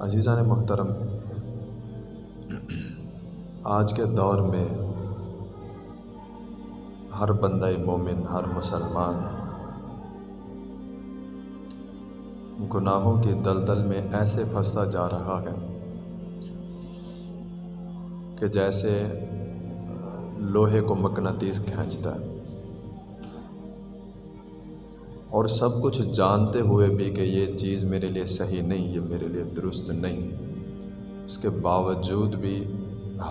عزیزان محترم، آج کے دور میں ہر بندہ مومن، ہر مسلمان گناہوں کی دلدل میں ایسے پھنستا جا رہا ہے کہ جیسے لوہے کو مقناطیس کھینچتا ہے۔ اور سب کچھ جانتے ہوئے بھی کہ یہ چیز میرے لیے صحیح نہیں، یہ میرے لیے درست نہیں۔ اس کے باوجود بھی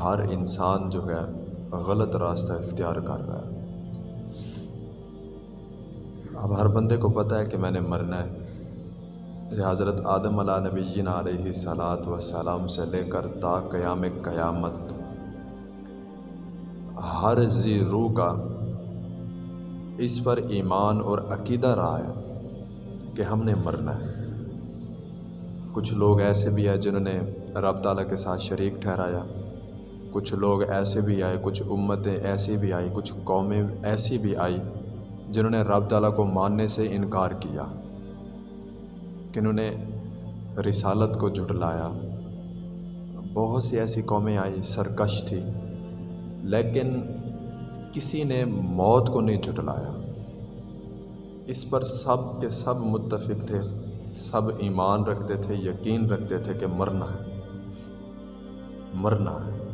ہر انسان جو ہے غلط راستہ اختیار کر رہا ہے۔ اب ہر بندے کو پتہ ہے کہ میں نے مرنا ہے۔ یہ حضرت آدم علیہ نبی علیہ صلاۃ و سلام سے لے کر تا قیام قیامت، ہر زی روح کا اس پر ایمان اور عقیدہ رہا ہے کہ ہم نے مرنا ہے۔ کچھ لوگ ایسے بھی ہیں جنہوں نے رب تعالیٰ کے ساتھ شریک ٹھہرایا۔ کچھ لوگ ایسے بھی آئے، کچھ امتیں ایسی بھی آئی کچھ قومیں ایسی بھی آئی جنہوں نے رب تعالیٰ کو ماننے سے انکار کیا کہ انہوں نے رسالت کو جھٹلایا۔ بہت سی ایسی قومیں آئی سرکش تھی، لیکن کسی نے موت کو نہیں جھٹلایا۔ اس پر سب کے سب متفق تھے، سب ایمان رکھتے تھے، یقین رکھتے تھے کہ مرنا ہے۔ مرنا ہے۔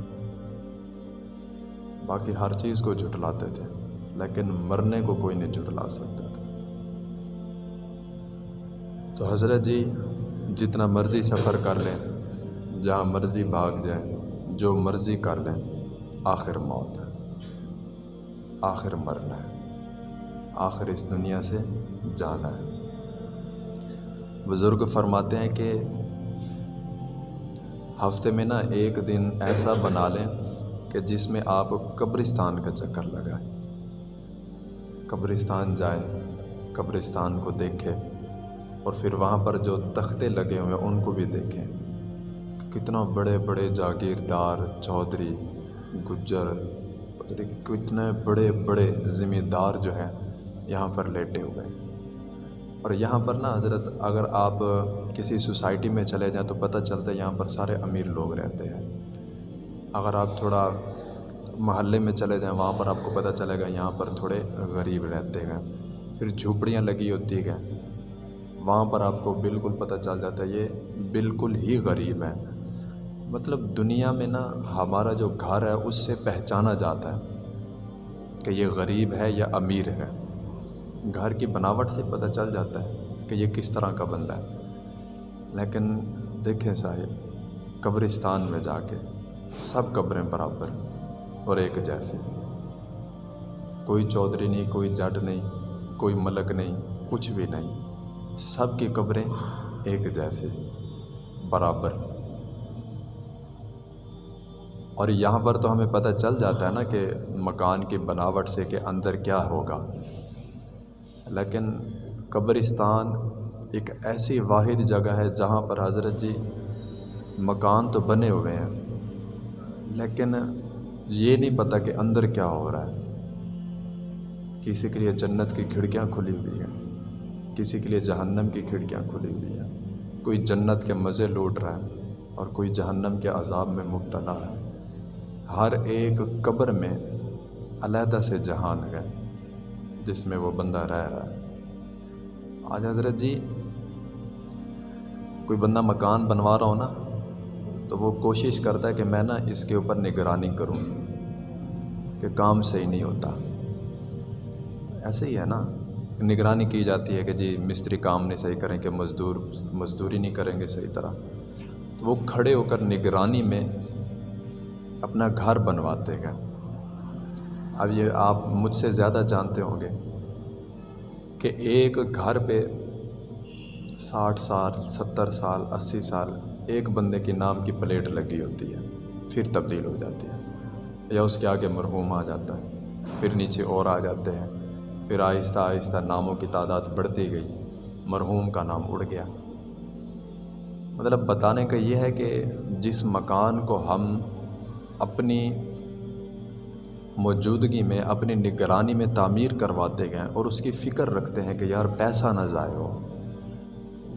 باقی ہر چیز کو جھٹلاتے تھے، لیکن مرنے کو کوئی نہیں جھٹلا سکتا تھا۔ تو حضرت جی جتنا مرضی سفر کر لیں، جہاں مرضی بھاگ جائیں، جو مرضی کر لیں، آخر موت ہے۔ آخر مرنا ہے۔ آخر اس دنیا سے جانا ہے۔ بزرگ فرماتے ہیں کہ ہفتے میں نا ایک دن ایسا بنا لیں کہ جس میں آپ قبرستان کا چکر لگائیں۔ قبرستان جائیں، قبرستان کو دیکھیں اور پھر وہاں پر جو تختے لگے ہوئے ہیں ان کو بھی دیکھیں۔ کتنا بڑے بڑے جاگیردار، چودھری، گجر کتنے بڑے بڑے ذمہ دار جو ہیں یہاں پر لیٹے ہوئے اور یہاں پر نا حضرت اگر آپ کسی سوسائٹی میں چلے جائیں تو پتہ چلتا ہے یہاں پر سارے امیر لوگ رہتے ہیں۔ اگر آپ تھوڑا محلے میں چلے جائیں وہاں پر آپ کو پتہ چلے گا یہاں پر تھوڑے غریب رہتے ہیں۔ پھر جھوپڑیاں لگی ہوتی ہیں۔ وہاں پر آپ کو بالکل پتہ چل جاتا ہے یہ بالکل ہی غریب ہیں۔ مطلب دنیا میں نا ہمارا جو گھر ہے اس سے پہچانا جاتا ہے کہ یہ غریب ہے یا امیر ہے۔ گھر کی بناوٹ سے پتہ چل جاتا ہے کہ یہ کس طرح کا بندہ ہے۔ لیکن دیکھیں صاحب، قبرستان میں جا کے سب قبریں برابر اور ایک جیسے۔ کوئی چودھری نہیں، کوئی جٹ نہیں، کوئی ملک نہیں، کچھ بھی نہیں۔ سب کی قبریں ایک جیسے، برابر۔ اور یہاں پر تو ہمیں پتہ چل جاتا ہے نا کہ مکان کی بناوٹ سے کہ اندر کیا ہوگا۔ لیکن قبرستان ایک ایسی واحد جگہ ہے جہاں پر حضرت جی مکان تو بنے ہوئے ہیں، لیکن یہ نہیں پتہ کہ اندر کیا ہو رہا ہے۔ کسی کے لیے جنت کی کھڑکیاں کھلی ہوئی ہیں، کسی کے لیے جہنم کی کھڑکیاں کھلی ہوئی ہیں۔ کوئی جنت کے مزے لوٹ رہا ہے اور کوئی جہنم کے عذاب میں مبتلا ہے۔ ہر ایک قبر میں علیحدہ سے جہان ہے، جس میں وہ بندہ رہ رہا ہے۔ آج حضرت جی کوئی بندہ مکان بنوا رہا ہو نا، تو وہ کوشش کرتا ہے کہ میں نا اس کے اوپر نگرانی کروں کہ کام صحیح نہیں ہوتا۔ ایسے ہی ہے نا، نگرانی کی جاتی ہے کہ جی مستری کام نہیں صحیح کریں کہ مزدور، مزدوری نہیں کریں گے صحیح طرح۔ تو وہ کھڑے ہو کر نگرانی میں اپنا گھر بنواتے ہیں۔ اب یہ آپ مجھ سے زیادہ جانتے ہوں گے کہ ایک گھر پہ ساٹھ سال، ستر سال، اسی سال ایک بندے کی نام کی پلیٹ لگی ہوتی ہے، پھر تبدیل ہو جاتی ہے یا اس کے آگے مرحوم آ جاتا ہے، پھر نیچے اور آ جاتے ہیں، پھر آہستہ آہستہ ناموں کی تعداد بڑھتی گئی، مرحوم کا نام اڑ گیا۔ مطلب بتانے کا یہ ہے کہ جس مکان کو ہم اپنی موجودگی میں، اپنی نگرانی میں تعمیر کرواتے گئے اور اس کی فکر رکھتے ہیں کہ یار پیسہ نہ ضائع ہو۔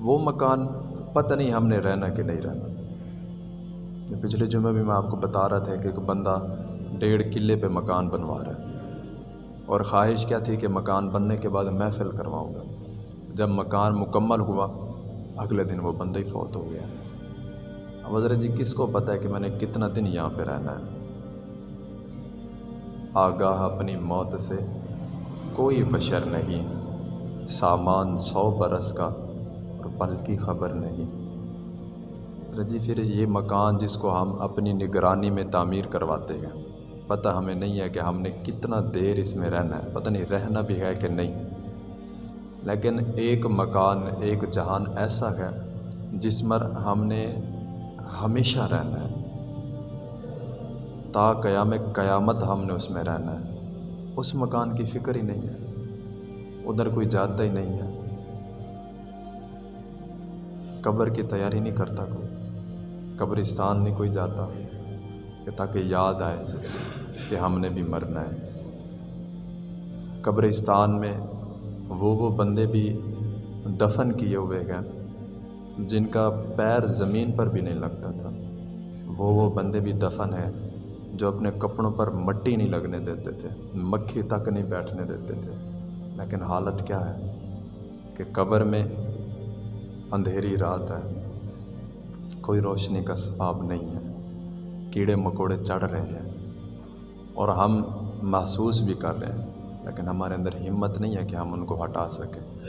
وہ مکان پتہ نہیں ہم نے رہنا کہ نہیں رہنا۔ پچھلے جمعہ بھی میں آپ کو بتا رہا تھا کہ ایک بندہ ڈیڑھ قلعے پہ مکان بنوا رہا ہے۔ اور خواہش کیا تھی کہ مکان بننے کے بعد محفل کرواؤں گا۔ جب مکان مکمل ہوا، اگلے دن وہ بندہ ہی فوت ہو گیا۔ اب حضرت جی کس کو پتہ ہے کہ میں نے کتنا دن یہاں پہ رہنا ہے؟ آگاہ اپنی موت سے کوئی بشر نہیں، سامان سو برس کا اور پل کی خبر نہیں۔ رجی پھر یہ مکان جس کو ہم اپنی نگرانی میں تعمیر کرواتے ہیں، پتہ ہمیں نہیں ہے کہ ہم نے کتنا دیر اس میں رہنا ہے۔ پتہ نہیں، رہنا بھی ہے کہ نہیں۔ لیکن ایک مکان، ایک جہان ایسا ہے جس پر ہم نے ہمیشہ رہنا ہے۔ تا قیام قیامت ہم نے اس میں رہنا ہے۔ اس مکان کی فکر ہی نہیں ہے۔ ادھر کوئی جاتا ہی نہیں ہے۔ قبر کی تیاری نہیں کرتا کوئی۔ قبرستان نہیں کوئی جاتا۔ کہ تاکہ یاد آئے کہ ہم نے بھی مرنا ہے۔ قبرستان میں وہ وہ بندے بھی دفن کیے ہوئے ہیں۔ جن کا پیر زمین پر بھی نہیں لگتا تھا۔ وہ وہ بندے بھی دفن ہیں جو اپنے کپڑوں پر مٹی نہیں لگنے دیتے تھے، مکھی تک نہیں بیٹھنے دیتے تھے۔ لیکن حالت کیا ہے؟ کہ قبر میں اندھیری رات ہے۔ کوئی روشنی کا سباب نہیں ہے۔ کیڑے مکوڑے چڑھ رہے ہیں۔ اور ہم محسوس بھی کر رہے ہیں۔ لیکن ہمارے اندر ہمت نہیں ہے کہ ہم ان کو ہٹا سکیں۔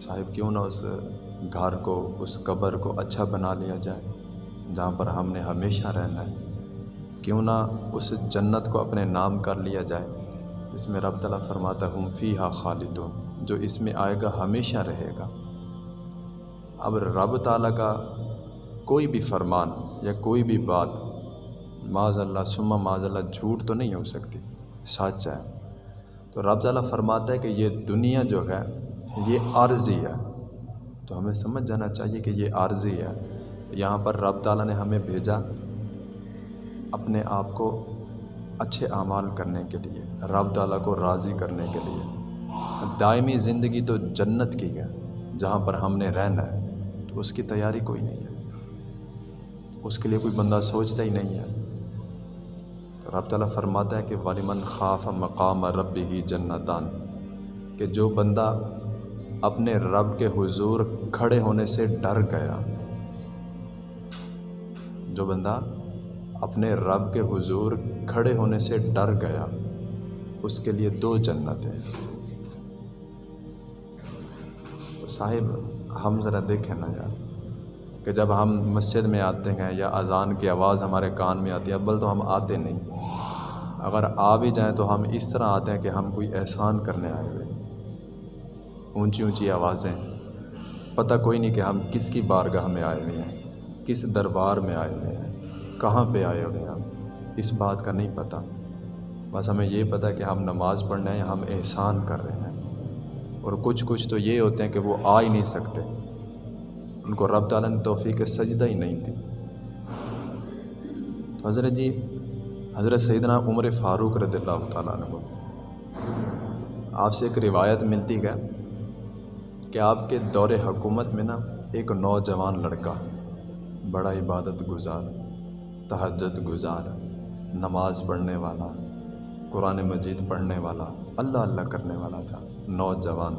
صاحب، کیوں نہ اس گھر کو، اس قبر کو اچھا بنا لیا جائے، جہاں پر ہم نے ہمیشہ رہنا ہے۔ کیوں نہ اس جنت کو اپنے نام کر لیا جائے۔ اس میں رب تعالیٰ فرماتا ہم فی ہا خالد جو اس میں آئے گا ہمیشہ رہے گا۔ اب رب تعالیٰ کا کوئی بھی فرمان یا کوئی بھی بات معاذ اللہ سما معاذ اللہ جھوٹ تو نہیں ہو سکتی۔ سچ ہے۔ تو رب تعالیٰ فرماتا ہے کہ یہ دنیا جو ہے، یہ عارضی ہے۔ تو ہمیں سمجھ جانا چاہیے کہ یہ عارضی ہے۔ یہاں پر رب تعالیٰ نے ہمیں بھیجا اپنے آپ کو اچھے اعمال کرنے کے لیے رب تعالیٰ کو راضی کرنے کے لیے۔ دائمی زندگی تو جنت کی ہے، جہاں پر ہم نے رہنا ہے، تو اس کی تیاری کوئی نہیں ہے۔ اس کے لیے کوئی بندہ سوچتا ہی نہیں ہے۔ تو رب تعالیٰ فرماتا ہے کہ والمن خاف مقام رب ہی جنتان، کہ جو بندہ اپنے رب کے حضور کھڑے ہونے سے ڈر گیا۔ جو بندہ اپنے رب کے حضور کھڑے ہونے سے ڈر گیا، اس کے لیے دو جنتیں۔ تو صاحب، ہم ذرا دیکھیں نا یار، کہ جب ہم مسجد میں آتے ہیں یا اذان کی آواز ہمارے کان میں آتی ہے، ابل تو ہم آتے نہیں۔ اگر آ بھی جائیں تو ہم اس طرح آتے ہیں کہ ہم کوئی احسان کرنے آئے ہوئے۔ اونچی اونچی آوازیں۔ پتہ کوئی نہیں کہ ہم کس کی بارگاہ میں آئے ہوئے ہیں، کس دربار میں آئے ہوئے ہیں، کہاں پہ آئے ہوئے ہیں ہم، اس بات کا نہیں پتہ۔ بس ہمیں یہ پتہ کہ ہم نماز پڑھنے ہیں، ہم احسان کر رہے ہیں۔ اور کچھ کچھ تو یہ ہوتے ہیں کہ وہ آ ہی نہیں سکتے۔ ان کو رب تعالیٰ نے توفیق سجدہ ہی نہیں تھی تو حضرت جی حضرت سیدنا عمر فاروق رضی اللہ تعالیٰ عنہ۔ آپ سے ایک روایت ملتی ہے۔ کہ آپ کے دور حکومت میں نا ایک نوجوان لڑکا، بڑا عبادت گزار، تہجد گزار، نماز پڑھنے والا، قرآن مجید پڑھنے والا، اللہ اللہ کرنے والا تھا، نوجوان۔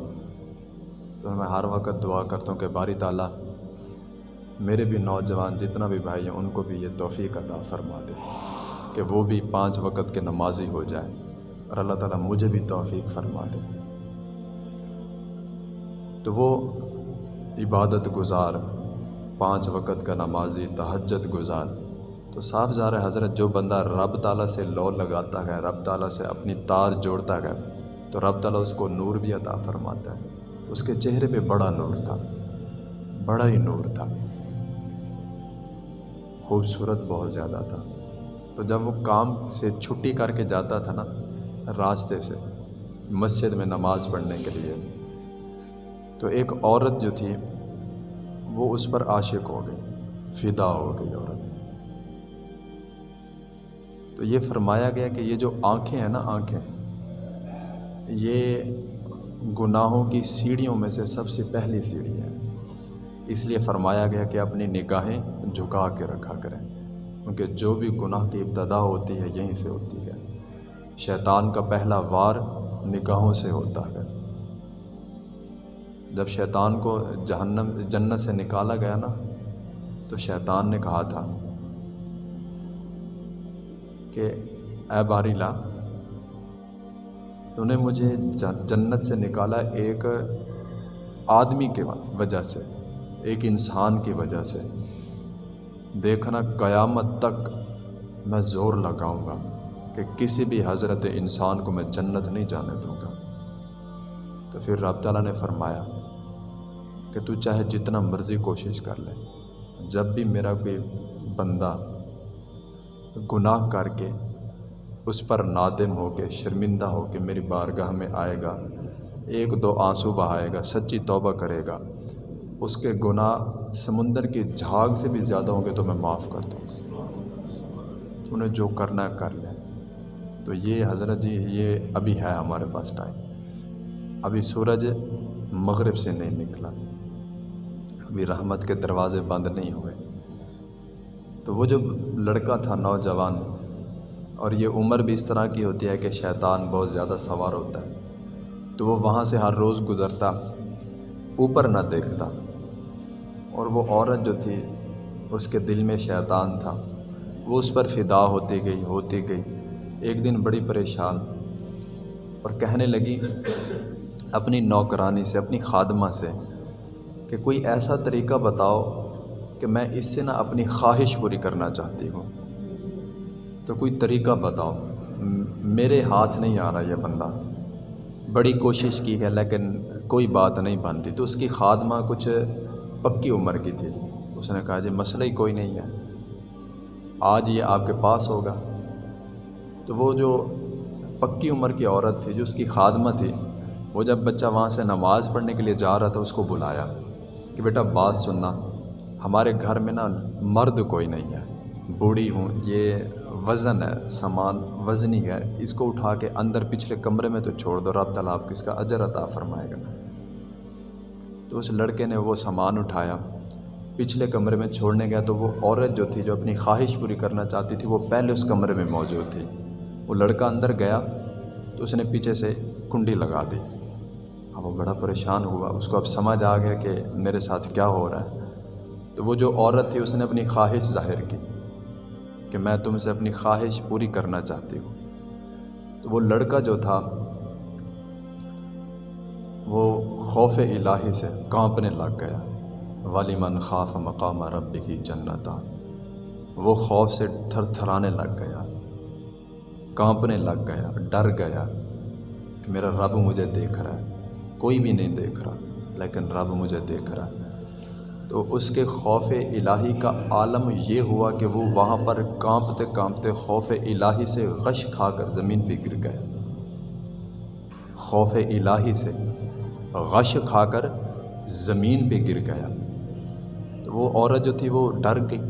تو میں ہر وقت دعا کرتا ہوں کہ باری تعالیٰ، میرے بھی نوجوان جتنا بھی بھائی ہیں، ان کو بھی یہ توفیق عطا فرما دے کہ وہ بھی پانچ وقت کے نمازی ہو جائے اور اللہ تعالیٰ مجھے بھی توفیق فرما دے۔ تو وہ عبادت گزار، پانچ وقت کا نمازی تہجد گزار۔ تو صاف ظاہر ہے، حضرت، جو بندہ رب تعالیٰ سے لو لگاتا ہے، رب تعالیٰ سے اپنی تار جوڑتا ہے، تو رب تعالیٰ اس کو نور بھی عطا فرماتا ہے۔ اس کے چہرے پہ بڑا نور تھا، بڑا ہی نور تھا۔ خوبصورت بہت زیادہ تھا۔ تو جب وہ کام سے چھٹی کر کے جاتا تھا نا، راستے سے مسجد میں نماز پڑھنے کے لیے تو ایک عورت جو تھی، وہ اس پر عاشق ہو گئی، فدا ہو گئی عورت۔ تو یہ فرمایا گیا کہ یہ جو آنکھیں ہیں نا آنکھیں، یہ گناہوں کی سیڑھیوں میں سے سب سے پہلی سیڑھی ہے۔ اس لیے فرمایا گیا کہ اپنی نگاہیں جھکا کے رکھا کریں۔ کیونکہ جو بھی گناہ کی ابتدا ہوتی ہے، یہیں سے ہوتی ہے۔ شیطان کا پہلا وار نگاہوں سے ہوتا ہے۔ جب شیطان کو جہنم، جنت سے نکالا گیا نا، تو شیطان نے کہا تھا کہ، اے باریلا، تو نے مجھے جنت سے نکالا ایک آدمی کے وجہ سے، ایک انسان کی وجہ سے۔ دیکھنا قیامت تک میں زور لگاؤں گا کہ کسی بھی حضرت انسان کو میں جنت نہیں جانے دوں گا۔ تو پھر رب تعالیٰ نے فرمایا کہ تو چاہے جتنا مرضی کوشش کر لے۔ جب بھی میرا کوئی بندہ گناہ کر کے اس پر نادم ہو کے، شرمندہ ہو کے میری بارگاہ میں آئے گا، ایک دو آنسو بہائے گا، سچی توبہ کرے گا، اس کے گناہ سمندر کی جھاگ سے بھی زیادہ ہوں گے تو میں معاف کر دوں۔ گا جو کرنا ہے کر لے تو یہ حضرت جی یہ ابھی ہے ہمارے پاس ٹائم۔ ابھی سورج مغرب سے نہیں نکلا۔ ابھی رحمت کے دروازے بند نہیں ہوئے۔ تو وہ جو لڑکا تھا نوجوان، اور یہ عمر بھی اس طرح کی ہوتی ہے کہ شیطان بہت زیادہ سوار ہوتا ہے، تو وہ وہاں سے ہر روز گزرتا، اوپر نہ دیکھتا۔ اور وہ عورت جو تھی، اس کے دل میں شیطان تھا۔ وہ اس پر فدا ہوتی گئی ہوتی گئی۔ ایک دن بڑی پریشان، اور کہنے لگی اپنی نوکرانی سے، اپنی خادمہ سے کہ کوئی ایسا طریقہ بتاؤ کہ میں اس سے نہ اپنی خواہش پوری کرنا چاہتی ہوں۔ تو کوئی طریقہ بتاؤ۔ میرے ہاتھ نہیں آ رہا یہ بندہ۔ بڑی کوشش کی ہے لیکن کوئی بات نہیں بن رہی۔ تو اس کی خادمہ کچھ پکی عمر کی تھی۔ اس نے کہا جی مسئلہ ہی کوئی نہیں ہے۔ آج یہ آپ کے پاس ہوگا۔ تو وہ جو پکی عمر کی عورت تھی، جو اس کی خادمہ تھی، وہ جب بچہ وہاں سے نماز پڑھنے کے لیے جا رہا تھا، اس کو بلایا۔ کہ بیٹا بات سننا، ہمارے گھر میں نا مرد کوئی نہیں ہے۔ بوڑھی ہوں، یہ وزن ہے، سامان وزنی ہے۔ اس کو اٹھا کے اندر پچھلے کمرے میں تو چھوڑ دو، رب تعالیٰ آپ کس کا اجر عطا فرمائے گا۔ تو اس لڑکے نے وہ سامان اٹھایا۔ پچھلے کمرے میں چھوڑنے گیا تو وہ عورت جو تھی، جو اپنی خواہش پوری کرنا چاہتی تھی، وہ پہلے اس کمرے میں موجود تھی۔ وہ لڑکا اندر گیا تو اس نے پیچھے سے کنڈی لگا دی۔ اب وہ بڑا پریشان ہوا۔ اس کو اب سمجھ آ گیا کہ میرے ساتھ کیا ہو رہا ہے۔ تو وہ جو عورت تھی، اس نے اپنی خواہش ظاہر کی کہ میں تم سے اپنی خواہش پوری کرنا چاہتی ہوں۔ تو وہ لڑکا جو تھا، وہ خوف الہی سے کانپنے لگ گیا۔ والی من خاف مقام رب کی جنت وہ خوف سے تھر تھرانے لگ گیا، کانپنے لگ گیا، ڈر گیا کہ میرا رب مجھے دیکھ رہا ہے۔ کوئی بھی نہیں دیکھ رہا، لیکن رب مجھے دیکھ رہا۔ تو اس کے خوف الہی کا عالم یہ ہوا کہ وہ وہاں پر کانپتے کانپتے خوف الہی سے غش کھا کر زمین پہ گر گئے۔ خوف الہی سے غش کھا کر زمین پہ گر گیا۔ تو وہ عورت جو تھی وہ ڈر گئی،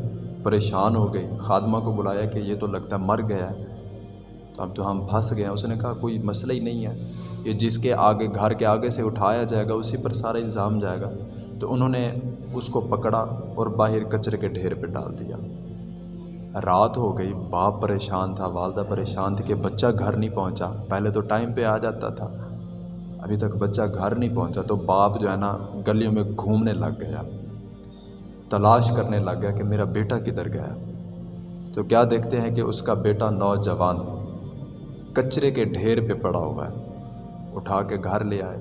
پریشان ہو گئی۔ خادمہ کو بلایا کہ یہ تو لگتا مر گیا۔ ہے اب تو ہم پھنس گئے ہیں۔ اس نے کہا، کوئی مسئلہ ہی نہیں ہے۔ کہ جس کے آگے، گھر کے آگے سے اٹھایا جائے گا، اسی پر سارا الزام جائے گا۔ تو انہوں نے اس کو پکڑا اور باہر کچرے کے ڈھیر پہ ڈال دیا۔ رات ہو گئی، باپ پریشان تھا، والدہ پریشان تھی کہ بچہ گھر نہیں پہنچا۔ پہلے تو ٹائم پہ آ جاتا تھا، ابھی تک بچہ گھر نہیں پہنچا۔ تو باپ جو ہے نا، گلیوں میں گھومنے لگ گیا، تلاش کرنے لگ گیا کہ میرا بیٹا کدھر گیا۔ تو کیا دیکھتے ہیں کہ اس کا بیٹا نوجوان کچرے کے ڈھیر پہ پڑا ہوا ہے۔ اٹھا کے گھر لے آئے۔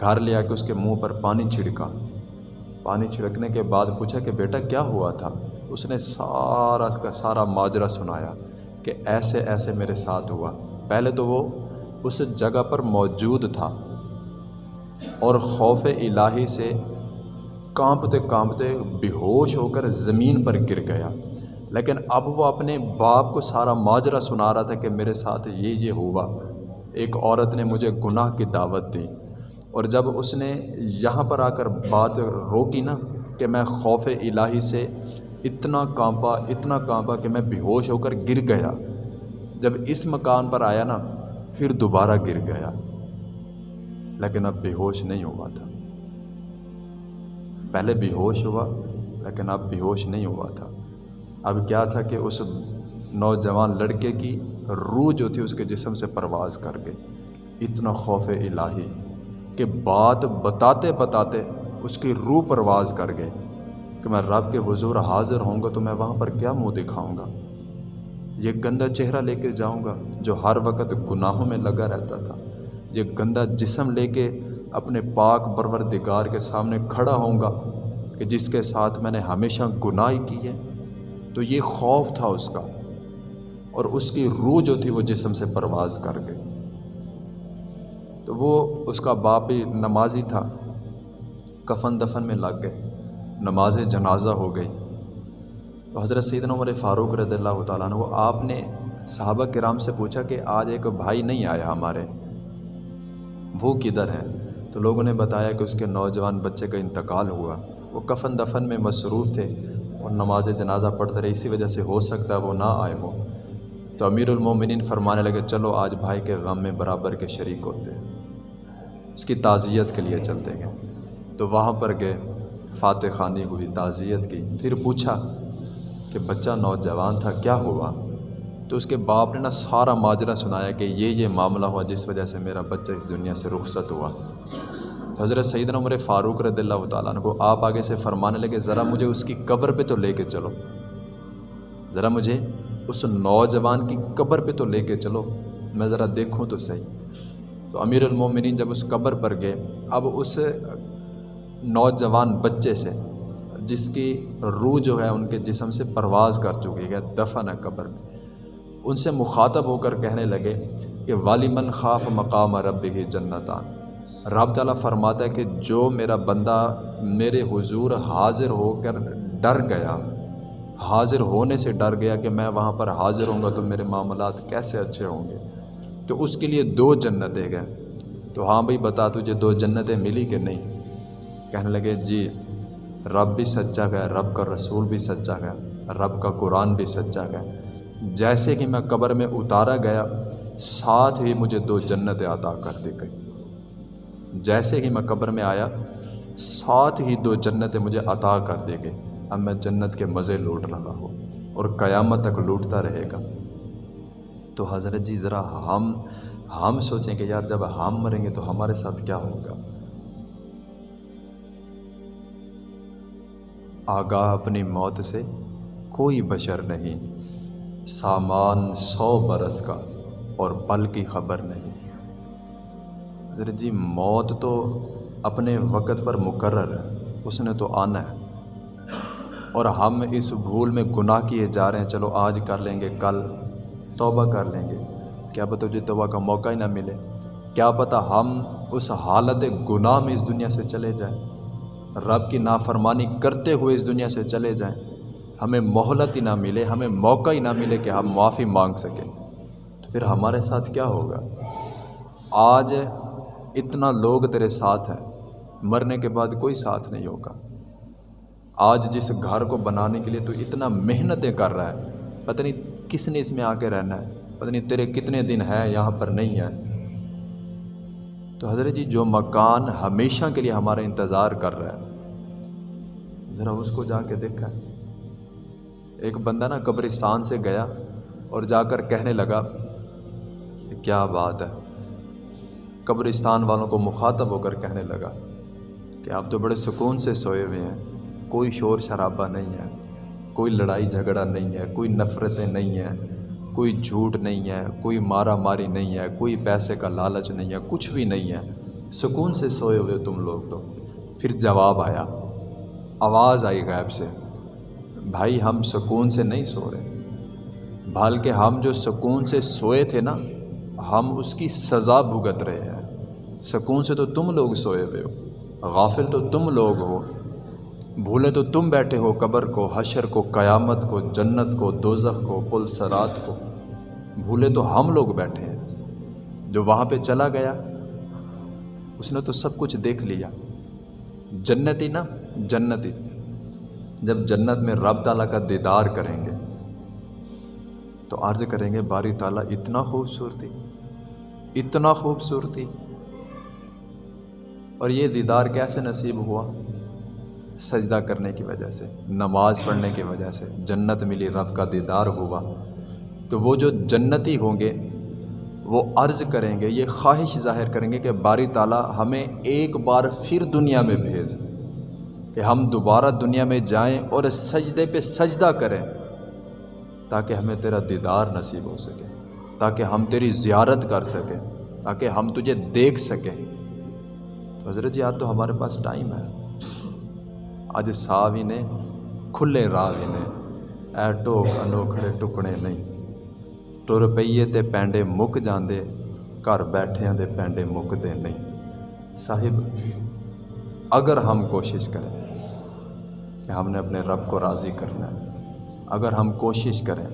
گھر لے آ کے اس کے منہ پر پانی چھڑکا۔ پانی چھڑکنے کے بعد پوچھا کہ بیٹا کیا ہوا تھا؟ اس نے سارا کا سارا ماجرا سنایا کہ ایسے ایسے میرے ساتھ ہوا۔ پہلے تو وہ اس جگہ پر موجود تھا۔ اور خوف الہی سے کانپتے کانپتے بے ہوش ہو کر زمین پر گر گیا۔ لیکن اب وہ اپنے باپ کو سارا ماجرا سنا رہا تھا کہ میرے ساتھ یہ یہ ہوا۔ ایک عورت نے مجھے گناہ کی دعوت دی۔ اور جب اس نے یہاں پر آ کر بات روکی نا کہ میں خوف الہی سے اتنا کانپا اتنا کانپا کہ میں بے ہوش ہو کر گر گیا۔ جب اس مکان پر آیا نا، پھر دوبارہ گر گیا۔ لیکن اب بے ہوش نہیں ہوا تھا۔ پہلے بے ہوش ہوا، لیکن اب بے ہوش نہیں ہوا تھا۔ اب کیا تھا کہ اس نوجوان لڑکے کی روح جو تھی اس کے جسم سے پرواز کر گئی۔ اتنا خوف الہی کہ بات بتاتے بتاتے اس کی روح پرواز کر گئی کہ میں رب کے حضور حاضر ہوں گا تو میں وہاں پر کیا منہ دکھاؤں گا؟ یہ گندا چہرہ لے کے جاؤں گا جو ہر وقت گناہوں میں لگا رہتا تھا۔ یہ گندا جسم لے کے اپنے پاک پروردگار کے سامنے کھڑا ہوں گا کہ جس کے ساتھ میں نے ہمیشہ گناہ کی ہے۔ تو یہ خوف تھا اس کا اور اس کی روح جو تھی وہ جسم سے پرواز کر گئی۔ تو وہ اس کا باپ بھی نمازی تھا۔ کفن دفن میں لگ گئے۔ نماز جنازہ ہو گئی۔ تو حضرت سیدنا عمر فاروق رضی اللہ تعالیٰ عنہ وہ آپ نے صحابہ کرام سے پوچھا کہ آج ایک بھائی نہیں آیا ہمارے۔ وہ کدھر ہے؟ تو لوگوں نے بتایا کہ اس کے نوجوان بچے کا انتقال ہوا۔ وہ کفن دفن میں مصروف تھے۔ اور نماز جنازہ پڑھتے رہے، اسی وجہ سے ہو سکتا ہے وہ نہ آئے ہو تو امیر المومنین فرمانے لگے، چلو آج بھائی کے غم میں برابر کے شریک ہوتے اس کی تعزیت کے لیے چلتے گئے۔ تو وہاں پر گئے، فاتح خانی ہوئی تعزیت کی۔ پھر پوچھا کہ بچہ نوجوان تھا، کیا ہوا؟ تو اس کے باپ نے نا سارا ماجرہ سنایا کہ یہ یہ معاملہ ہوا جس وجہ سے میرا بچہ اس دنیا سے رخصت ہوا۔ حضرت سعید عمر فاروق رضی اللہ تعالیٰ عنہ کو آپ آگے سے فرمانے لگے، ذرا مجھے اس کی قبر پہ تو لے کے چلو۔ ذرا مجھے اس نوجوان کی قبر پہ تو لے کے چلو، میں ذرا دیکھوں تو صحیح۔ تو امیر المومنین جب اس قبر پر گئے، اب اس نوجوان بچے سے، جس کی روح جو ہے، ان کے جسم سے پرواز کر چکی ہے، دفن ہے قبر میں۔ ان سے مخاطب ہو کر کہنے لگے کہ والیمن خاف مقام رب ہی جنتان رب تعالیٰ فرماتا ہے کہ جو میرا بندہ میرے حضور حاضر ہو کر ڈر گیا، حاضر ہونے سے ڈر گیا کہ میں وہاں پر حاضر ہوں گا تو میرے معاملات کیسے اچھے ہوں گے، تو اس کے لیے دو جنتیں گئے تو ہاں بھائی، بتا تجھے دو جنتیں ملی کہ نہیں؟ کہنے لگے جی رب بھی سچا گیا رب کا رسول بھی سچا گیا رب کا قرآن بھی سچا گیا جیسے کہ میں قبر میں اتارا گیا، ساتھ ہی مجھے دو جنتیں عطا کر دی گئی جیسے ہی میں قبر میں آیا، ساتھ ہی دو جنتیں مجھے عطا کر دے گئے۔ اب میں جنت کے مزے لوٹ رہا ہوں اور قیامت تک لوٹتا رہے گا۔ تو حضرت جی ذرا ہم ہم سوچیں کہ یار جب ہم مریں گے تو ہمارے ساتھ کیا ہوگا؟ آگاہ اپنی موت سے کوئی بشر نہیں، سامان سو برس کا اور پل کی خبر نہیں۔ حضرت جی موت تو اپنے وقت پر مقرر ہے، اس نے تو آنا ہے۔ اور ہم اس بھول میں گناہ کیے جا رہے ہیں۔ چلو آج کر لیں گے، کل توبہ کر لیں گے۔ کیا پتہ جی توبہ کا موقع ہی نہ ملے۔ کیا پتہ ہم اس حالت گناہ میں اس دنیا سے چلے جائیں۔ رب کی نافرمانی کرتے ہوئے اس دنیا سے چلے جائیں۔ ہمیں مہلت ہی نہ ملے، ہمیں موقع ہی نہ ملے کہ ہم معافی مانگ سکیں۔ تو پھر ہمارے ساتھ کیا ہوگا؟ آج اتنا لوگ تیرے ساتھ ہیں، مرنے کے بعد کوئی ساتھ نہیں ہوگا۔ آج جس گھر کو بنانے کے لیے تو اتنا محنتیں کر رہا ہے، پتہ نہیں کس نے اس میں آ کے رہنا ہے۔ پتہ نہیں تیرے کتنے دن ہیں یہاں پر نہیں ہے تو حضرت جی جو مکان ہمیشہ کے لیے ہمارا انتظار کر رہا ہے، ذرا اس کو جا کے دیکھا۔ ایک بندہ نا قبرستان سے گیا اور جا کر کہنے لگا کیا بات ہے؟ قبرستان والوں کو مخاطب ہو کر کہنے لگا کہ آپ تو بڑے سکون سے سوئے ہوئے ہیں، کوئی شور شرابہ نہیں ہے، کوئی لڑائی جھگڑا نہیں ہے، کوئی نفرتیں نہیں ہیں، کوئی جھوٹ نہیں ہے، کوئی مارا ماری نہیں ہے، کوئی پیسے کا لالچ نہیں ہے، کچھ بھی نہیں ہے۔ سکون سے سوئے ہوئے تم لوگ تو۔ پھر جواب آیا، آواز آئی غائب سے، بھائی ہم سکون سے نہیں سو رہے۔ بلکہ ہم جو سکون سے سوئے تھے نا، ہم اس کی سزا بھگت رہے ہیں۔ سکون سے تو تم لوگ سوئے ہوئے ہو، غافل تو تم لوگ ہو، بھولے تو تم بیٹھے ہو، قبر کو، حشر کو، قیامت کو، جنت کو، دوزخ کو، پل سرات کو۔ بھولے تو ہم لوگ بیٹھے ہیں۔ جو وہاں پہ چلا گیا، اس نے تو سب کچھ دیکھ لیا۔ جنتی نا، جنتی۔ جب جنت میں رب تعالیٰ کا دیدار کریں گے، تو عرض کریں گے، باری تعالیٰ، اتنا خوبصورتی اتنا خوبصورتی۔ اور یہ دیدار کیسے نصیب ہوا؟ سجدہ کرنے کی وجہ سے، نماز پڑھنے کی وجہ سے جنت ملی، رب کا دیدار ہوا۔ تو وہ جو جنتی ہوں گے، وہ عرض کریں گے، یہ خواہش ظاہر کریں گے کہ باری تعالیٰ ہمیں ایک بار پھر دنیا میں بھیج، کہ ہم دوبارہ دنیا میں جائیں اور سجدے پہ سجدہ کریں، تاکہ ہمیں تیرا دیدار نصیب ہو سکے، تاکہ ہم تیری زیارت کر سکیں، تاکہ ہم تجھے دیکھ سکیں۔ حضرت جی آج تو ہمارے پاس ٹائم ہے۔ آج سا بھی نے، کھلے راہ بھی نے اے ٹوک انوکھڑے ٹکڑے نہیں۔ ٹر پئیے تے پینڈے مک جاندے، گھر بیٹھے دے پینڈے مکتے نہیں۔ صاحب، اگر ہم کوشش کریں کہ ہم نے اپنے رب کو راضی کرنا ہے، اگر ہم کوشش کریں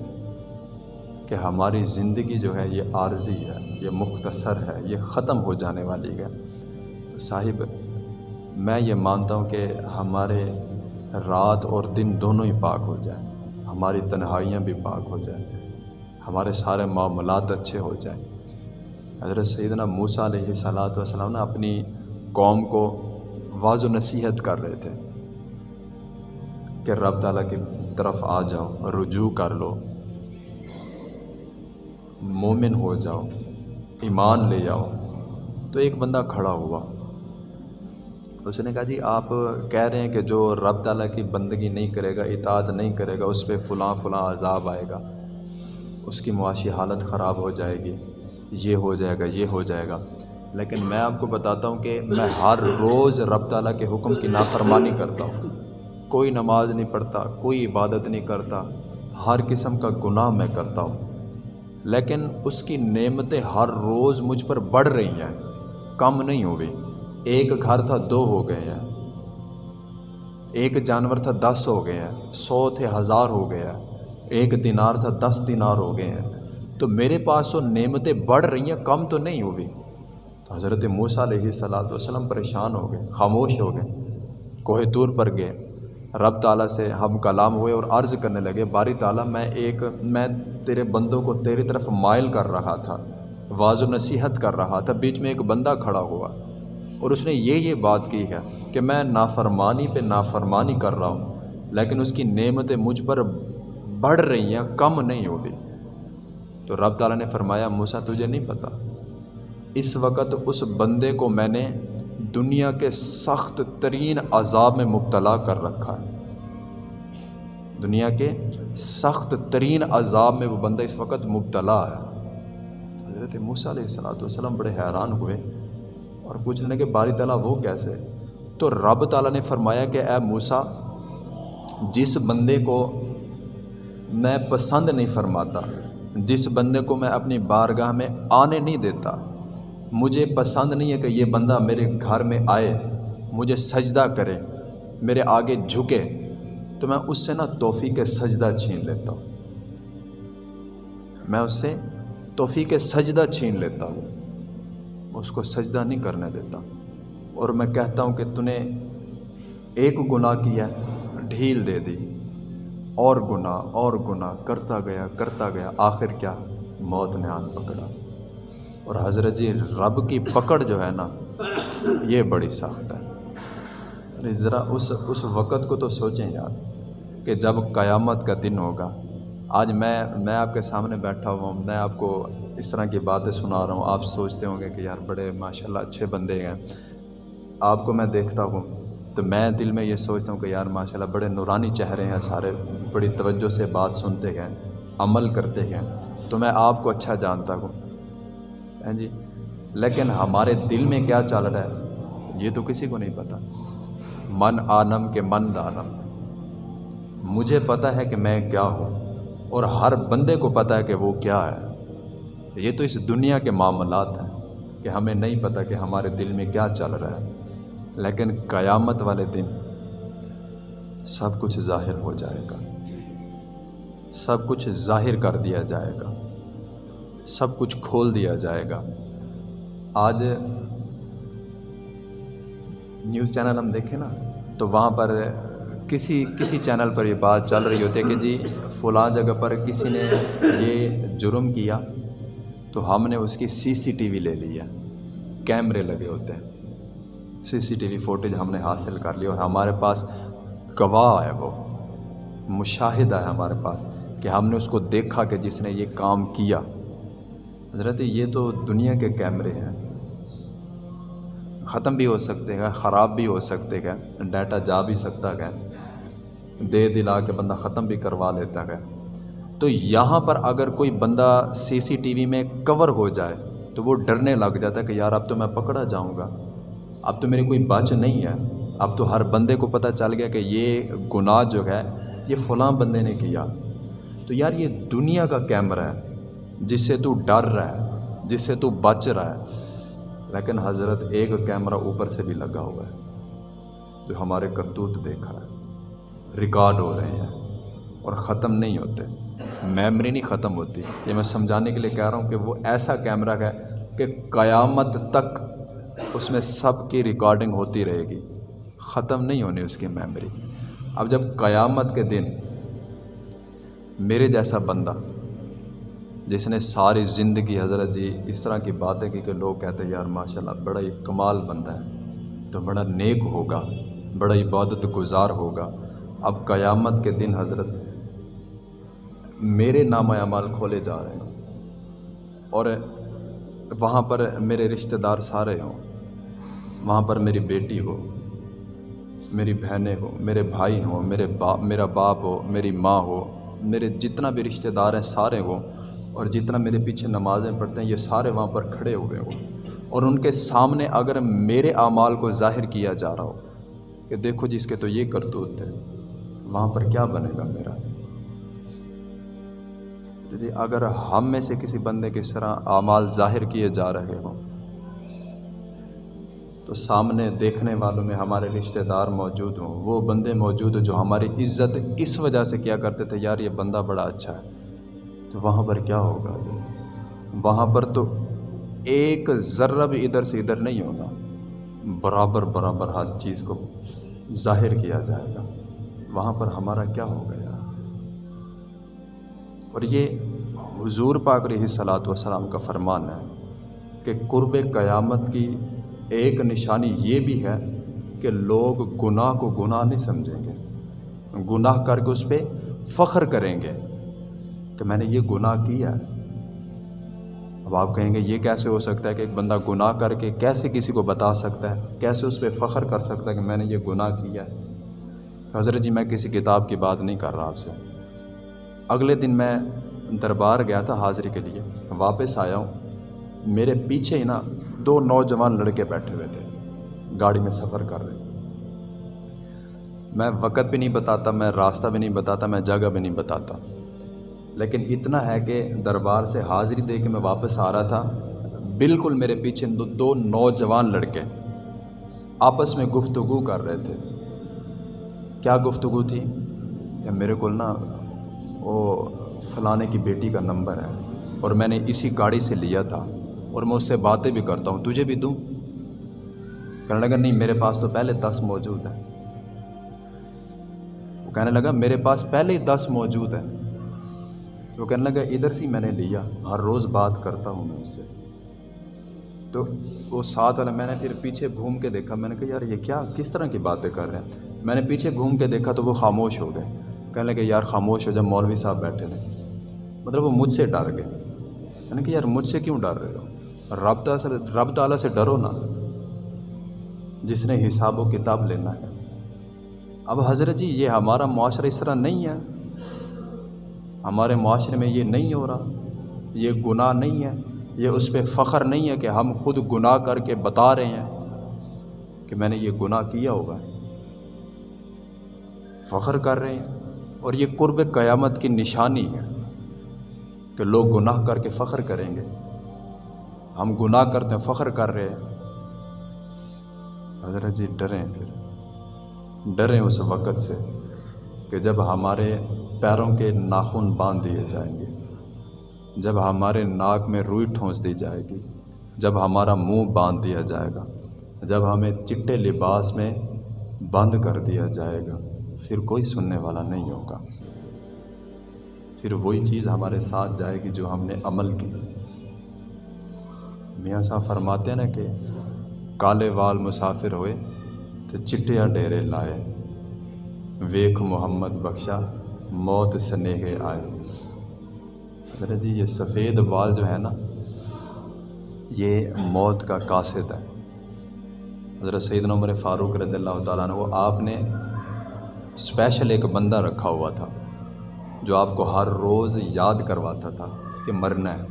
کہ ہماری زندگی جو ہے، یہ عارضی ہے، یہ مختصر ہے، یہ ختم ہو جانے والی ہے صاحب، میں یہ مانتا ہوں کہ ہمارے رات اور دن دونوں ہی پاک ہو جائیں، ہماری تنہائیاں بھی پاک ہو جائیں، ہمارے سارے معاملات اچھے ہو جائیں۔ حضرت سیدنا موسیٰ علیہ صلاۃ وسلام نے اپنی قوم کو واض و نصیحت کر رہے تھے کہ رب تعالیٰ کی طرف آ جاؤ، رجوع کر لو، مومن ہو جاؤ، ایمان لے جاؤ تو ایک بندہ کھڑا ہوا۔ اس نے کہا جی آپ کہہ رہے ہیں کہ جو رب تعالیٰ کی بندگی نہیں کرے گا، اطاعت نہیں کرے گا، اس پہ فلاں فلاں عذاب آئے گا، اس کی معاشی حالت خراب ہو جائے گی، یہ ہو جائے گا، یہ ہو جائے گا۔ لیکن میں آپ کو بتاتا ہوں کہ میں ہر روز رب تعالیٰ کے حکم کی نافرمانی کرتا ہوں۔ کوئی نماز نہیں پڑھتا، کوئی عبادت نہیں کرتا، ہر قسم کا گناہ میں کرتا ہوں۔ لیکن اس کی نعمتیں ہر روز مجھ پر بڑھ رہی ہیں، کم نہیں ہوئی۔ ایک گھر تھا دو ہو گئے ہیں۔ ایک جانور تھا دس ہو گئے ہیں۔ سو تھے ہزار ہو گئے ہیں۔ ایک دینار تھا دس دینار ہو گئے ہیں۔ تو میرے پاس وہ نعمتیں بڑھ رہی ہیں، کم تو نہیں ہوئی۔ تو حضرت موسیٰ علیہ صلاۃ وسلم پریشان ہو گئے، خاموش ہو گئے۔ کوہ طور پر گئے۔ رب تعالیٰ سے ہم کلام ہوئے اور عرض کرنے لگے، باری تعالیٰ، میں ایک، میں تیرے بندوں کو تیری طرف مائل کر رہا تھا واض و نصیحت کر رہا تھا۔ بیچ میں ایک بندہ کھڑا ہوا۔ اور اس نے یہ یہ بات کی ہے کہ میں نافرمانی پہ نافرمانی کر رہا ہوں، لیکن اس کی نعمتیں مجھ پر بڑھ رہی ہیں، کم نہیں ہو رہی تو رب تعالیٰ نے فرمایا موسا تجھے نہیں پتہ۔ اس وقت اس بندے کو میں نے دنیا کے سخت ترین عذاب میں مبتلا کر رکھا ہے۔ دنیا کے سخت ترین عذاب میں وہ بندہ اس وقت مبتلا ہے۔ حضرت موسیٰ علیہ السلاۃ والسلام بڑے حیران ہوئے۔ اور پوچھنے لگے باری تعالیٰ وہ کیسے؟ تو رب تعالیٰ نے فرمایا کہ اے موسا جس بندے کو میں پسند نہیں فرماتا، جس بندے کو میں اپنی بارگاہ میں آنے نہیں دیتا، مجھے پسند نہیں ہے کہ یہ بندہ میرے گھر میں آئے، مجھے سجدہ کرے، میرے آگے جھکے، تو میں اس سے نا توفیق سجدہ چھین لیتا ہوں۔ میں اس سے توفیق سجدہ چھین لیتا ہوں۔ اس کو سجدہ نہیں کرنے دیتا۔ اور میں کہتا ہوں کہ تو نے ایک گناہ کیا، ڈھیل دے دی۔ اور گناہ اور گناہ، کرتا گیا کرتا گیا، آخر کیا؟ موت نے آن پکڑا۔ اور حضرت جی رب کی پکڑ جو ہے نا، یہ بڑی سخت ہے۔ یعنی ذرا اس اس وقت کو تو سوچیں یار کہ جب قیامت کا دن ہوگا، آج میں میں آپ کے سامنے بیٹھا ہوا ہوں، میں آپ کو اس طرح کی باتیں سنا رہا ہوں۔ آپ سوچتے ہوں گے کہ یار بڑے ماشاء اللہ اچھے بندے ہیں۔ آپ کو میں دیکھتا ہوں۔ تو میں دل میں یہ سوچتا ہوں کہ یار ماشاء اللہ بڑے نورانی چہرے ہیں سارے، بڑی توجہ سے بات سنتے گئے عمل کرتے گئے تو میں آپ کو اچھا جانتا ہوں۔ ہاں جی لیکن ہمارے دل میں کیا چل رہا ہے؟ یہ تو کسی کو نہیں پتہ من آنم کے من دانم۔ مجھے پتہ ہے کہ میں کیا ہوں۔ اور ہر بندے کو پتہ ہے کہ وہ کیا ہے۔ یہ تو اس دنیا کے معاملات ہیں کہ ہمیں نہیں پتہ کہ ہمارے دل میں کیا چل رہا ہے۔ لیکن قیامت والے دن سب کچھ ظاہر ہو جائے گا۔ سب کچھ ظاہر کر دیا جائے گا۔ سب کچھ کھول دیا جائے گا۔ آج نیوز چینل ہم دیکھیں نا، تو وہاں پر کسی کسی چینل پر یہ بات چل رہی ہوتی ہے کہ جی فلاں جگہ پر کسی نے یہ جرم کیا۔ تو ہم نے اس کی سی سی ٹی وی لے لی ہے۔ کیمرے لگے ہوتے ہیں۔ سی سی ٹی وی فوٹیج ہم نے حاصل کر لی اور ہمارے پاس گواہ ہے وہ۔ مشاہدہ ہے ہمارے پاس کہ ہم نے اس کو دیکھا کہ جس نے یہ کام کیا۔ حضرت، یہ تو دنیا کے کیمرے ہیں۔ ختم بھی ہو سکتے گا خراب بھی ہو سکتے گا ڈیٹا جا بھی سکتا گا دے دلا کے بندہ ختم بھی کروا لیتا گا تو یہاں پر اگر کوئی بندہ سی سی ٹی وی میں کور ہو جائے تو وہ ڈرنے لگ جاتا ہے کہ یار اب تو میں پکڑا جاؤں گا۔ اب تو میری کوئی بچ نہیں ہے۔ اب تو ہر بندے کو پتہ چل گیا کہ یہ گناہ جو ہے، یہ فلاں بندے نے کیا۔ تو یار یہ دنیا کا کیمرہ ہے، جس سے تو ڈر رہا ہے، جس سے تو بچ رہا ہے، لیکن حضرت ایک کیمرہ اوپر سے بھی لگا ہوا ہے۔ جو ہمارے کرتوت دیکھا ہے۔ ریکارڈ ہو رہے ہیں اور ختم نہیں ہوتے۔ میمری نہیں ختم ہوتی۔ یہ میں سمجھانے کے لیے کہہ رہا ہوں کہ وہ ایسا کیمرہ ہے کہ قیامت تک اس میں سب کی ریکارڈنگ ہوتی رہے گی۔ ختم نہیں ہونی اس کی میمری اب جب قیامت کے دن میرے جیسا بندہ، جس نے ساری زندگی حضرت جی اس طرح کی باتیں کی کہ لوگ کہتے ہیں، یار ماشاء اللہ بڑا ہی کمال بندہ ہے، تو بڑا نیک ہوگا، بڑا عبادت گزار ہوگا۔ اب قیامت کے دن حضرت میرے نام اعمال کھولے جا رہے ہیں اور وہاں پر میرے رشتہ دار سارے ہوں۔ وہاں پر میری بیٹی ہو، میری بہنیں ہو، میرے بھائی ہوں، میرے باپ میرا باپ ہو، میری ماں ہو، میرے جتنا بھی رشتہ دار ہیں سارے ہوں۔ اور جتنا میرے پیچھے نمازیں پڑھتے ہیں، یہ سارے وہاں پر کھڑے ہوئے ہوں۔ اور ان کے سامنے اگر میرے اعمال کو ظاہر کیا جا رہا ہو کہ دیکھو جی، جس کے تو یہ کرتوت تھے وہاں پر کیا بنے گا میرا؟ جی اگر ہم میں سے کسی بندے کی طرح اعمال ظاہر کیے جا رہے ہوں، تو سامنے دیکھنے والوں میں ہمارے رشتہ دار موجود ہوں۔ وہ بندے موجود ہوں جو ہماری عزت اس وجہ سے کیا کرتے تھے، یار، یہ بندہ بڑا اچھا ہے۔ تو وہاں پر کیا ہوگا جی؟ وہاں پر تو ایک ذرہ بھی ادھر سے ادھر نہیں ہوگا۔ برابر برابر ہر چیز کو ظاہر کیا جائے گا۔ وہاں پر ہمارا کیا ہو گیا اور یہ حضور پاک علیہ صلاۃ وسلام کا فرمان ہے کہ قرب قیامت کی ایک نشانی یہ بھی ہے کہ لوگ گناہ کو گناہ نہیں سمجھیں گے، گناہ کر کے اس پہ فخر کریں گے کہ میں نے یہ گناہ کیا ہے۔ اب آپ کہیں گے، یہ کیسے ہو سکتا ہے کہ ایک بندہ گناہ کر کے کیسے کسی کو بتا سکتا ہے؟ کیسے اس پہ فخر کر سکتا ہے کہ میں نے یہ گناہ کیا ہے؟ حضرت جی میں کسی کتاب کی بات نہیں کر رہا آپ سے۔ اگلے دن میں دربار گیا تھا حاضری کے لیے۔ واپس آیا ہوں۔ میرے پیچھے ہی نا دو نوجوان لڑکے بیٹھے ہوئے تھے۔ گاڑی میں سفر کر رہے۔ میں وقت بھی نہیں بتاتا، میں راستہ بھی نہیں بتاتا، میں جگہ بھی نہیں بتاتا۔ لیکن اتنا ہے کہ دربار سے حاضری دے کے میں واپس آ رہا تھا۔ بالکل میرے پیچھے دو دو نوجوان لڑکے آپس میں گفتگو کر رہے تھے۔ کیا گفتگو تھی؟ میرے کو نا وہ فلانے کی بیٹی کا نمبر ہے اور میں نے اسی گاڑی سے لیا تھا اور میں اس سے باتیں بھی کرتا ہوں، تجھے بھی دوں؟ کہنے لگا، نہیں، میرے پاس تو پہلے دس موجود ہے وہ کہنے لگا، میرے پاس پہلے ہی دس موجود ہے وہ کہنے لگا، ادھر سے میں نے لیا، ہر روز بات کرتا ہوں میں اس سے۔ تو وہ ساتھ والا، میں نے پھر پیچھے گھوم کے دیکھا، میں نے کہا، یار، یہ کیا، کس طرح کی باتیں کر رہے ہیں؟ میں نے پیچھے گھوم کے دیکھا تو وہ خاموش ہو گئے۔ کہنے لگے، یار خاموش ہو جب مولوی صاحب بیٹھے تھے. مطلب وہ مجھ سے ڈر گئے۔ یعنی میں نے کہا یار مجھ سے کیوں ڈر رہے ہو؟ رب تعالیٰ رب تعالیٰ سے ڈرو نا۔ جس نے حساب و کتاب لینا ہے۔ اب حضرت جی یہ ہمارا معاشرہ اس طرح نہیں ہے۔ ہمارے معاشرے میں یہ نہیں ہو رہا۔ یہ گناہ نہیں ہے۔ یہ اس پہ فخر نہیں ہے کہ ہم خود گناہ کر کے بتا رہے ہیں کہ میں نے یہ گناہ کیا ہوگا۔ فخر کر رہے ہیں۔ اور یہ قرب قیامت کی نشانی ہے کہ لوگ گناہ کر کے فخر کریں گے۔ ہم گناہ کرتے ہیں، فخر کر رہے ہیں۔ حضرت جی ڈریں پھر۔ ڈریں اس وقت سے کہ جب ہمارے پیروں کے ناخن باندھ دیے جائیں گے، جب ہمارے ناک میں روئی ٹھونس دی جائے گی، جب ہمارا منہ باندھ دیا جائے گا، جب ہمیں چٹے لباس میں بند کر دیا جائے گا۔ پھر کوئی سننے والا نہیں ہوگا۔ پھر وہی چیز ہمارے ساتھ جائے گی جو ہم نے عمل کی۔ میاں صاحب فرماتے ہیں نا کہ کالے وال مسافر ہوئے تو چٹیا ڈیرے لائے۔ ویک محمد بخشا، موت سنیہ آئے۔ حضرت جی یہ سفید بال جو ہے نا، یہ موت کا قاصد ہے۔ حضرت سیدنا عمر فاروق رضی اللہ تعالیٰ عنہ وہ آپ نے اسپیشل ایک بندہ رکھا ہوا تھا، جو آپ کو ہر روز یاد کرواتا تھا کہ مرنا ہے،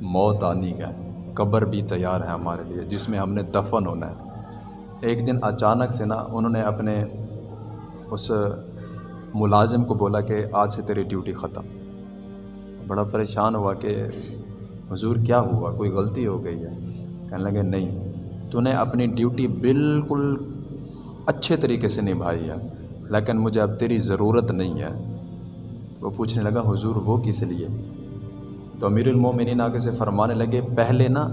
موت آنی کا ہے، قبر بھی تیار ہے ہمارے لیے، جس میں ہم نے دفن ہونا ہے۔ ایک دن اچانک سے نا، انہوں نے اپنے اس ملازم کو بولا کہ آج سے تیری ڈیوٹی ختم۔ بڑا پریشان ہوا کہ حضور کیا ہوا؟ کوئی غلطی ہو گئی ہے؟ کہنے لگے، نہیں، تو نے اپنی ڈیوٹی بالکل اچھے طریقے سے نبھائی ہے۔ لیکن مجھے اب تیری ضرورت نہیں ہے۔ وہ پوچھنے لگا، حضور، وہ کس لیے؟ تو امیر المومنین آگے سے فرمانے لگے، پہلے نا،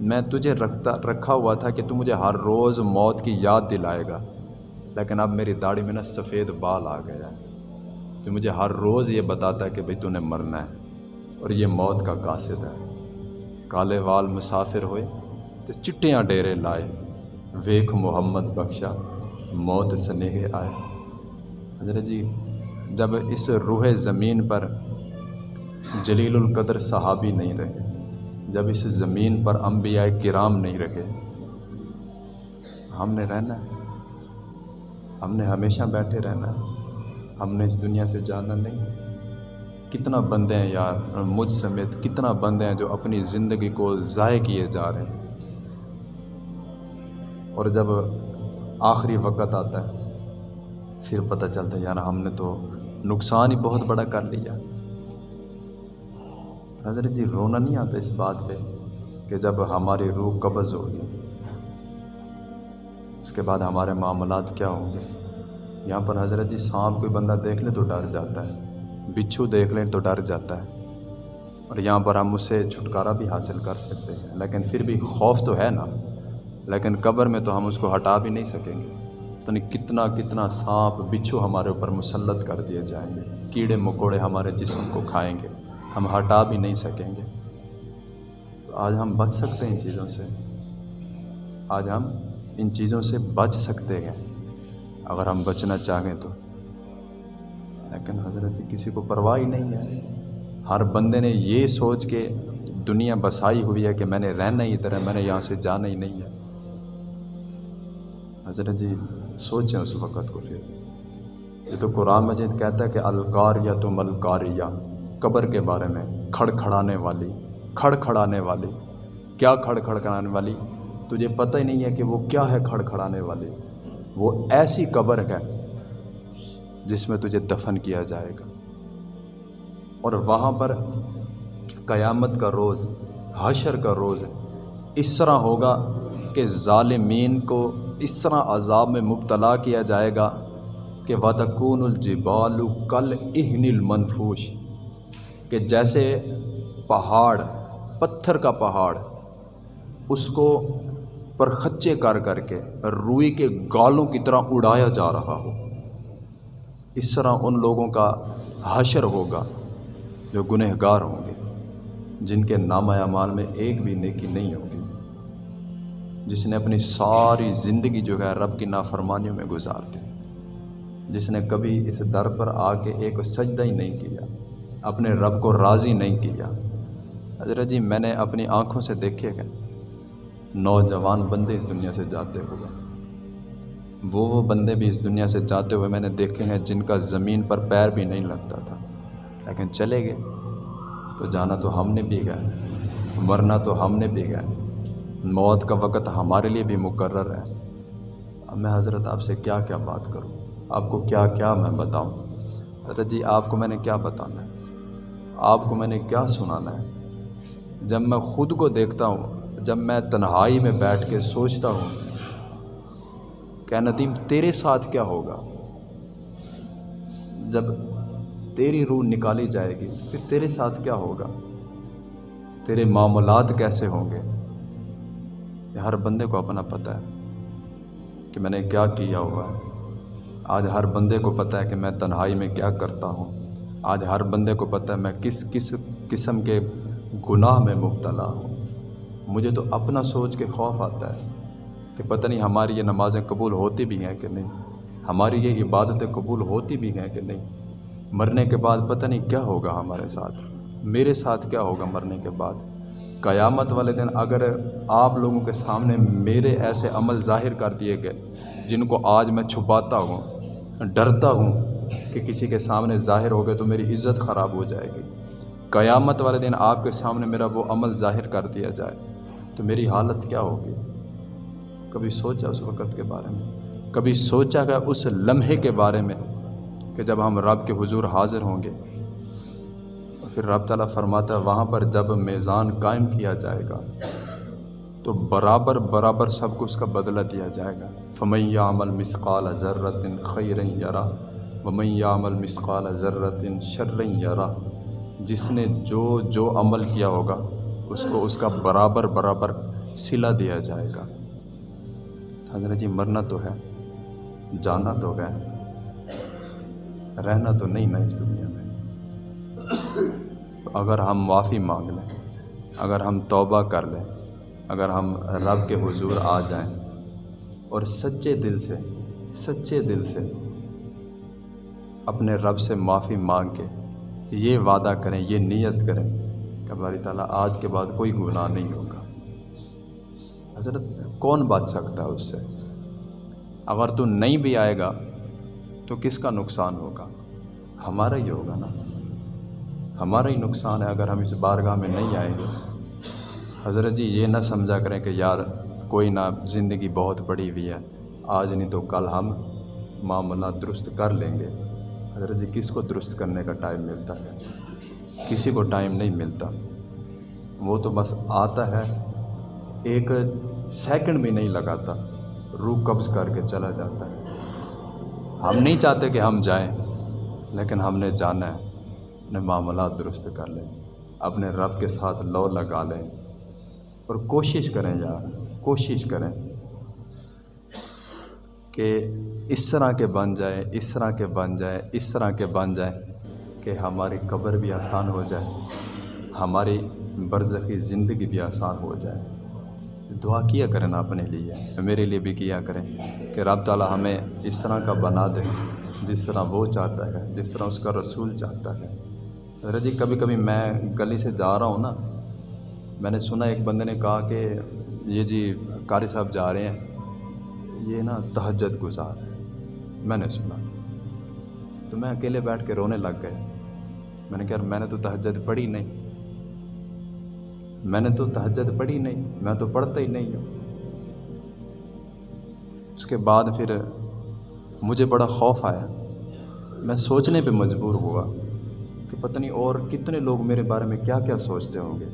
میں تجھے رکھتا، رکھا ہوا تھا کہ تو مجھے ہر روز موت کی یاد دلائے گا، لیکن اب میری داڑھی میں نا سفید بال آ گیا ہے۔ جو مجھے ہر روز یہ بتاتا ہے کہ بھئی تو نے مرنا ہے اور یہ موت کا قاصد ہے۔ کالے وال مسافر ہوئے تو چٹیاں ڈیرے لائے۔ ویک محمد بخشا، موت سنیہ آئے۔ حضرت جی جب اس روح زمین پر جلیل القدر صحابی نہیں رہے، جب اس زمین پر انبیاء کرام نہیں رہے، ہم نے رہنا ہے۔ ہم نے ہمیشہ بیٹھے رہنا ہے۔ ہم نے اس دنیا سے جانا نہیں۔ کتنا بندے ہیں یار، مجھ سمیت کتنا بندے ہیں جو اپنی زندگی کو ضائع کیے جا رہے ہیں۔ اور جب آخری وقت آتا ہے پھر پتہ چلتا ہے، یار ہم نے تو نقصان ہی بہت بڑا کر لیا۔ حضرت جی رونا نہیں آتا اس بات پہ کہ جب ہماری روح قبض ہوگی، اس کے بعد ہمارے معاملات کیا ہوں گے؟ یہاں پر حضرت جی سانپ کوئی بندہ دیکھ لے تو ڈر جاتا ہے، بچھو دیکھ لیں تو ڈر جاتا ہے۔ اور یہاں پر ہم اس سے چھٹکارا بھی حاصل کر سکتے ہیں، لیکن پھر بھی خوف تو ہے نا، لیکن قبر میں تو ہم اس کو ہٹا بھی نہیں سکیں گے۔ تو نہیں کتنا کتنا سانپ بچھو ہمارے اوپر مسلط کر دیے جائیں گے۔ کیڑے مکوڑے ہمارے جسم کو کھائیں گے۔ ہم ہٹا بھی نہیں سکیں گے۔ تو آج ہم بچ سکتے ہیں ان چیزوں سے۔ آج ہم ان چیزوں سے بچ سکتے ہیں۔ اگر ہم بچنا چاہیں تو۔ لیکن حضرت جی کسی کو پرواہ ہی نہیں ہے۔ ہر بندے نے یہ سوچ کے دنیا بسائی ہوئی ہے کہ میں نے رہنا ہی ادھر ہے، میں نے یہاں سے جانا ہی نہیں ہے۔ حضرت جی سوچیں اس وقت کو پھر۔ یہ تو قرآن مجید کہتا ہے کہ الکار یا تم الکاریہ قبر کے بارے میں کھڑ کھڑانے والی کھڑ کھڑانے والی۔ کیا کھڑ کھڑ کرانے والی؟ تجھے پتہ ہی نہیں ہے کہ وہ کیا ہے کھڑ کھڑانے والی۔ وہ ایسی قبر ہے جس میں تجھے دفن کیا جائے گا۔ اور وہاں پر قیامت کا روز، حشر کا روز اس طرح ہوگا کہ ظالمین کو اس طرح عذاب میں مبتلا کیا جائے گا کہ وَتَكُونُ الْجِبَالُ کل اہن المنفوش کہ جیسے پہاڑ، پتھر کا پہاڑ، اس کو پرخچے کر کر کے روئی کے گالوں کی طرح اڑایا جا رہا ہو۔ اس طرح ان لوگوں کا حشر ہوگا جو گنہ گار ہوں گے، جن کے نام اعمال میں ایک بھی نیکی نہیں ہوگی۔ جس نے اپنی ساری زندگی جو ہے رب کی نافرمانیوں میں گزار دی۔ جس نے کبھی اس در پر آ کے ایک سجدہ ہی نہیں کیا، اپنے رب کو راضی نہیں کیا۔ حضرت جی میں نے اپنی آنکھوں سے دیکھے گئے نوجوان بندے اس دنیا سے جاتے ہوئے۔ وہ وہ بندے بھی اس دنیا سے جاتے ہوئے میں نے دیکھے ہیں جن کا زمین پر پیر بھی نہیں لگتا تھا۔ لیکن چلے گئے۔ تو جانا تو ہم نے بھی گئے مرنا تو ہم نے بھی گئے موت کا وقت ہمارے لیے بھی مقرر ہے۔ اب میں حضرت آپ سے کیا کیا بات کروں؟ آپ کو کیا کیا میں بتاؤں؟ حضرت جی آپ کو میں نے کیا بتانا ہے؟ آپ کو میں نے کیا سنانا ہے؟ جب میں خود کو دیکھتا ہوں، جب میں تنہائی میں بیٹھ کے سوچتا ہوں، کہ ندیم تیرے ساتھ کیا ہوگا؟ جب تیری روح نکالی جائے گی، پھر تیرے ساتھ کیا ہوگا؟ تیرے معاملات کیسے ہوں گے؟ یہ ہر بندے کو اپنا پتہ ہے کہ میں نے کیا کیا ہوا ہے۔ آج ہر بندے کو پتہ ہے کہ میں تنہائی میں کیا کرتا ہوں۔ آج ہر بندے کو پتہ ہے میں کس کس قسم کے گناہ میں مبتلا ہوں۔ مجھے تو اپنا سوچ کے خوف آتا ہے کہ پتہ نہیں ہماری یہ نمازیں قبول ہوتی بھی ہیں کہ نہیں۔ ہماری یہ عبادتیں قبول ہوتی بھی ہیں کہ نہیں۔ مرنے کے بعد پتہ نہیں کیا ہوگا ہمارے ساتھ۔ میرے ساتھ کیا ہوگا مرنے کے بعد؟ قیامت والے دن اگر آپ لوگوں کے سامنے میرے ایسے عمل ظاہر کر دیے گئے جن کو آج میں چھپاتا ہوں، ڈرتا ہوں کہ کسی کے سامنے ظاہر ہو گئے تو میری عزت خراب ہو جائے گی۔ قیامت والے دن آپ کے سامنے میرا وہ عمل ظاہر کر دیا جائے تو میری حالت کیا ہوگی؟ کبھی سوچا اس وقت کے بارے میں؟ کبھی سوچا گیا اس لمحے کے بارے میں کہ جب ہم رب کے حضور حاضر ہوں گے پھر رب تعالیٰ فرماتا ہے، وہاں پر جب میزان قائم کیا جائے گا، تو برابر برابر سب کو اس کا بدلہ دیا جائے گا۔ فمیہ عمل مسقال ذرت خیر یرا ومیہ عمل مسقال ذرت شر یرا جس نے جو جو عمل کیا ہوگا، اس کو اس کا برابر برابر سلا دیا جائے گا۔ حضرت جی مرنا تو ہے، جانا تو ہے، رہنا تو نہیں نا اس دنیا۔ میں تو اگر ہم معافی مانگ لیں، اگر ہم توبہ کر لیں، اگر ہم رب کے حضور آ جائیں اور سچے دل سے، سچے دل سے اپنے رب سے معافی مانگ کے یہ وعدہ کریں، یہ نیت کریں کہ ہماری تعالیٰ آج کے بعد کوئی گناہ نہیں ہوگا۔ حضرت، کون بات سکتا ہے اس سے؟ اگر تو نہیں بھی آئے گا تو کس کا نقصان ہوگا؟ ہمارا ہی ہوگا نا۔ ہمارا ہی نقصان ہے اگر ہم اس بارگاہ میں نہیں آئیں گے۔ حضرت جی یہ نہ سمجھا کریں کہ یار کوئی نہ زندگی بہت بڑی ہوئی ہے۔ آج نہیں تو کل ہم معاملہ درست کر لیں گے۔ حضرت جی کس کو درست کرنے کا ٹائم ملتا ہے؟ کسی کو ٹائم نہیں ملتا۔ وہ تو بس آتا ہے، ایک سیکنڈ بھی نہیں لگاتا۔ روح قبض کر کے چلا جاتا ہے۔ ہم نہیں چاہتے کہ ہم جائیں، لیکن ہم نے جانا ہے۔ اپنے معاملات درست کر لیں، اپنے رب کے ساتھ لو لگا لیں۔ اور کوشش کریں یار، کوشش کریں کہ اس طرح کے بن جائے اس طرح کے بن جائے اس طرح کے بن جائیں کہ ہماری قبر بھی آسان ہو جائے، ہماری برزخی زندگی بھی آسان ہو جائے۔ دعا کیا کریں نا اپنے لیے، میرے لیے بھی کیا کریں کہ رب تعالیٰ ہمیں اس طرح کا بنا دے جس طرح وہ چاہتا ہے، جس طرح اس کا رسول چاہتا ہے۔ جی کبھی کبھی میں گلی سے جا رہا ہوں نا، میں نے سنا ایک بندے نے کہا کہ یہ جی قاری صاحب جا رہے ہیں، یہ نا تہجد گزار ہے میں نے سنا۔ تو میں اکیلے بیٹھ کے رونے لگ گئے۔ میں نے کہا میں نے تو تہجد پڑھی نہیں۔ میں نے تو تہجد پڑھی نہیں، میں تو پڑھتا ہی نہیں ہوں۔ اس کے بعد پھر مجھے بڑا خوف آیا۔ میں سوچنے پہ مجبور ہوا۔ پتہ نہیں اور کتنے لوگ میرے بارے میں کیا کیا سوچتے ہوں گے۔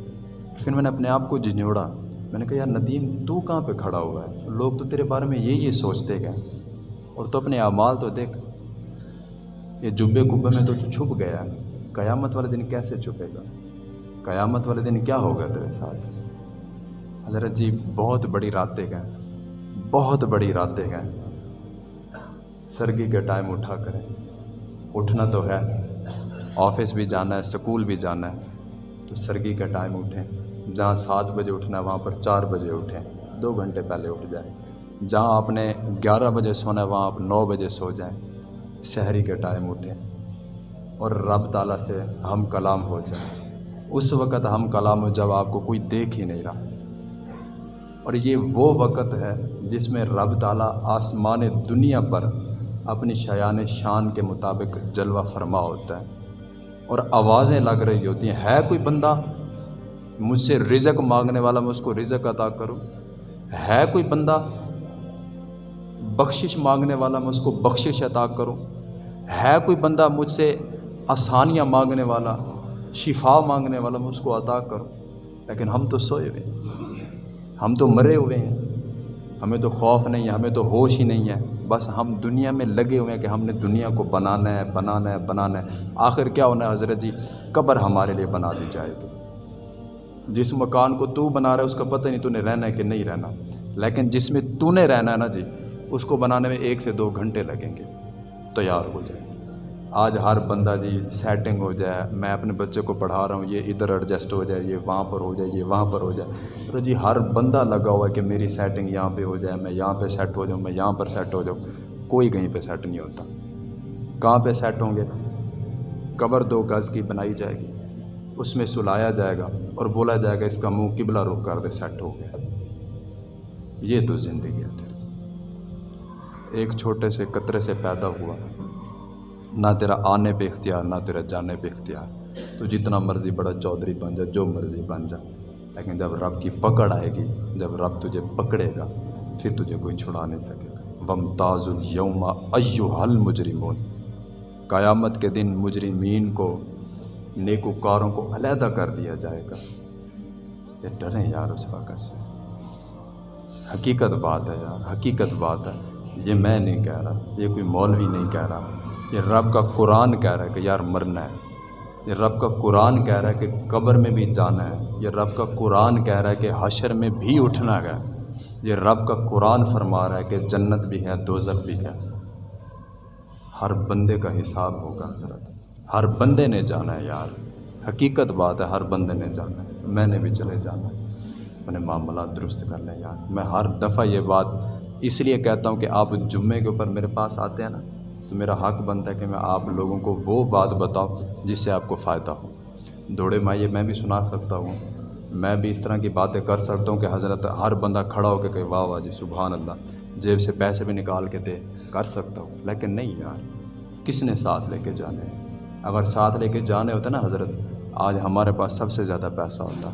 پھر میں نے اپنے آپ کو جھنجھوڑا۔ میں نے کہا، یار ندیم، تو کہاں پہ کھڑا ہوا ہے؟ لوگ تو تیرے بارے میں یہ یہ سوچتے گئے اور تو اپنے اعمال تو دیکھ، یہ جبے کبے میں تو چھپ گیا قیامت والے دن کیسے چھپے گا؟ قیامت والے دن کیا ہوگا تیرے ساتھ؟ حضرت جی بہت بڑی راتیں گئے بہت بڑی راتیں گئے سرگی کے ٹائم اٹھا کریں۔ اٹھنا تو ہے۔ آفس بھی جانا ہے، سکول بھی جانا ہے۔ تو سرگی کا ٹائم اٹھیں۔ جہاں سات بجے اٹھنا ہے، وہاں پر چار بجے اٹھیں۔ دو گھنٹے پہلے اٹھ جائیں۔ جہاں آپ نے گیارہ بجے سونا ہے، وہاں آپ نو بجے سو جائیں۔ سحری کے ٹائم اٹھیں۔ اور رب تعالیٰ سے ہم کلام ہو جائیں۔ اس وقت ہم کلام ہو، جب آپ کو کوئی دیکھ ہی نہیں رہا۔ اور یہ وہ وقت ہے جس میں رب تعالیٰ آسمان دنیا پر اپنی شیان شان کے مطابق جلوہ فرما ہوتا ہے۔ اور آوازیں لگ رہی ہوتی ہیں۔ ہے کوئی بندہ؟ مجھ سے رزق مانگنے والا میں اس کو رزق عطا کروں۔ ہے کوئی بندہ؟ بخشش مانگنے والا میں اس کو بخشش عطا کروں۔ ہے کوئی بندہ مجھ سے آسانیاں مانگنے والا، شفا مانگنے والا میں اس کو عطا کروں۔ لیکن ہم تو سوئے ہوئے ہیں۔ ہم تو مرے ہوئے ہیں۔ ہمیں تو خوف نہیں ہے، ہمیں تو ہوش ہی نہیں ہے۔ بس ہم دنیا میں لگے ہوئے ہیں کہ ہم نے دنیا کو بنانا ہے بنانا ہے بنانا ہے۔ آخر کیا ہونا ہے حضرت جی؟ قبر ہمارے لیے بنا دی جائے گی۔ جس مکان کو تو بنا رہا ہے، اس کا پتہ نہیں تو نے رہنا ہے کہ نہیں رہنا۔ لیکن جس میں تو نے رہنا ہے نا جی اس کو بنانے میں ایک سے دو گھنٹے لگیں گے۔ تیار ہو جائے۔ آج ہر بندہ جی سیٹنگ ہو جائے، میں اپنے بچے کو پڑھا رہا ہوں، یہ ادھر ایڈجسٹ ہو جائے، یہ وہاں پر ہو جائے، یہ وہاں پر ہو جائے۔ تو جی ہر بندہ لگا ہوا ہے کہ میری سیٹنگ یہاں پہ ہو جائے، میں یہاں پہ سیٹ ہو جاؤں، میں یہاں پر سیٹ ہو جاؤں۔ کوئی کہیں پہ سیٹ نہیں ہوتا۔ کہاں پہ سیٹ ہوں گے؟ قبر دو گز کی بنائی جائے گی۔ اس میں سلایا جائے گا اور بولا جائے گا، اس کا منہ قبلہ رخ کر دے سیٹ ہو گیا۔ یہ تو زندگی ہے۔ تیری ایک چھوٹے سے قطرے سے پیدا ہوا۔ نہ تیرا آنے پہ اختیار، نہ تیرا جانے پہ اختیار۔ تو جتنا مرضی بڑا چودھری بن جا، جو مرضی بن جا۔ لیکن جب رب کی پکڑ آئے گی، جب رب تجھے پکڑے گا، پھر تجھے کوئی چھڑا نہیں سکے گا۔ وم تاز الوم ایو حل مجرمون قیامت کے دن مجرمین کو، نیکوکاروں کو علیحدہ کر دیا جائے گا۔ یہ ڈریں یار اس وقت سے۔ حقیقت بات ہے یار، حقیقت بات ہے۔ یہ میں نہیں کہہ رہا، یہ کوئی مولوی نہیں کہہ رہا۔ یہ رب کا قرآن کہہ رہا ہے کہ یار مرنا ہے۔ یہ رب کا قرآن کہہ رہا ہے کہ قبر میں بھی جانا ہے۔ یہ رب کا قرآن کہہ رہا ہے کہ حشر میں بھی اٹھنا ہے۔ یہ رب کا قرآن فرما رہا ہے کہ جنت بھی ہے دوزک بھی ہے۔ ہر بندے کا حساب ہوگا حضرت۔ ہر بندے نے جانا ہے یار۔ حقیقت بات ہے، ہر بندے نے جانا ہے۔ میں نے بھی چلے جانا ہے۔ اپنے معاملات درست کر لیں یار۔ میں ہر دفعہ یہ بات اس لیے کہتا ہوں کہ آپ جمعے کے اوپر میرے پاس آتے ہیں نا۔ تو میرا حق بنتا ہے کہ میں آپ لوگوں کو وہ بات بتاؤں جس سے آپ کو فائدہ ہو۔ دوڑے مائیے، میں بھی سنا سکتا ہوں۔ میں بھی اس طرح کی باتیں کر سکتا ہوں کہ حضرت ہر بندہ کھڑا ہو کے کہ واہ واہ جی سبحان اللہ، جیب سے پیسے بھی نکال کے دے، کر سکتا ہوں۔ لیکن نہیں یار، کس نے ساتھ لے کے جانے اگر ساتھ لے کے جانے ہوتے نا حضرت، آج ہمارے پاس سب سے زیادہ پیسہ ہوتا۔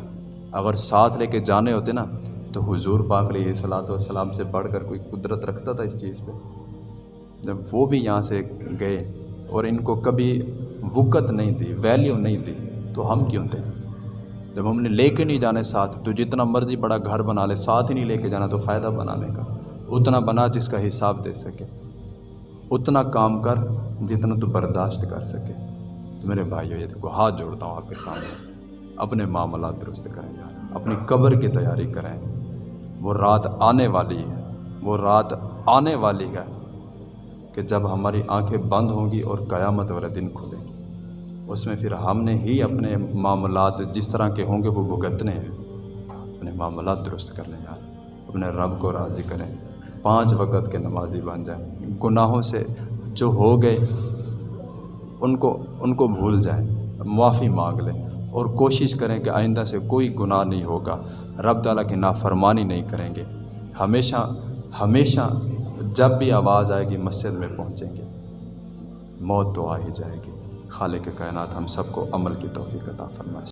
اگر ساتھ لے کے جانے ہوتے نا، تو حضور پاک علیہ صلاۃ والسلام سے بڑھ کر کوئی قدرت رکھتا تھا اس چیز پہ؟ جب وہ بھی یہاں سے گئے اور ان کو کبھی وقت نہیں دی ویلیو نہیں دی، تو ہم کیوں تھے؟ جب ہم نے لے کے نہیں جانے ساتھ، تو جتنا مرضی بڑا گھر بنا لے، ساتھ ہی نہیں لے کے جانا تو فائدہ بنانے کا اتنا بنا جس کا حساب دے سکے۔ اتنا کام کر جتنا تو برداشت کر سکے۔ تو میرے بھائیو، یہ دیکھو، ہاتھ جوڑتا ہوں آپ کے سامنے۔ اپنے معاملات درست کریں یار، اپنی قبر کی تیاری کریں۔ وہ رات آنے والی ہے، وہ رات آنے والی ہے۔ کہ جب ہماری آنکھیں بند ہوں گی اور قیامت والے دن کھلیں گی۔ اس میں پھر ہم نے ہی اپنے معاملات جس طرح کے ہوں گے وہ بھگتنے ہیں۔ اپنے معاملات درست کر لیں یار۔ اپنے رب کو راضی کریں۔ پانچ وقت کے نمازی بن جائیں۔ گناہوں سے جو ہو گئے، ان کو ان کو بھول جائیں۔ معافی مانگ لیں۔ اور کوشش کریں کہ آئندہ سے کوئی گناہ نہیں ہوگا۔ رب تعالیٰ کی نافرمانی نہیں کریں گے۔ ہمیشہ ہمیشہ جب بھی آواز آئے گی، مسجد میں پہنچیں گے۔ موت تو آ ہی جائے گی۔ خالق کائنات ہم سب کو عمل کی توفیق عطا فرمائے۔